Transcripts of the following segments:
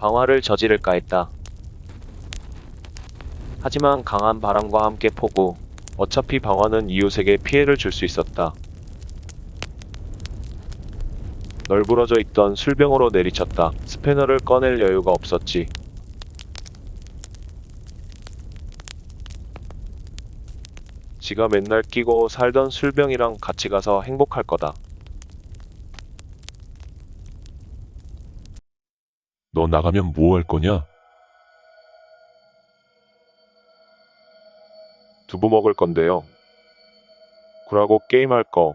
방화를 저지를까 했다. 하지만 강한 바람과 함께 폭우, 어차피 방화는 이웃에게 피해를 줄 수 있었다. 널브러져 있던 술병으로 내리쳤다. 스패너를 꺼낼 여유가 없었지. 지가 맨날 끼고 살던 술병이랑 같이 가서 행복할 거다. 너 나가면 뭐 할 거냐? 두부 먹을 건데요. 굴하고 게임할 거.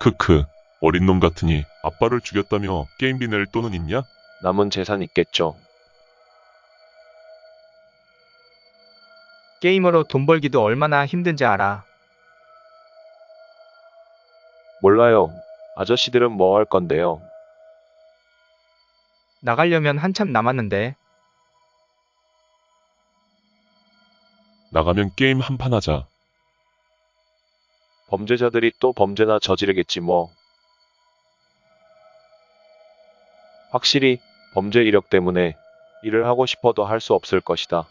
크크. 어린 놈 같으니 아빠를 죽였다며 게임비 낼 돈은 있냐? 남은 재산 있겠죠. 게임으로 돈 벌기도 얼마나 힘든지 알아. 몰라요. 아저씨들은 뭐 할 건데요. 나가려면 한참 남았는데. 나가면 게임 한판 하자. 범죄자들이 또 범죄나 저지르겠지 뭐. 확실히 범죄 이력 때문에 일을 하고 싶어도 할 수 없을 것이다.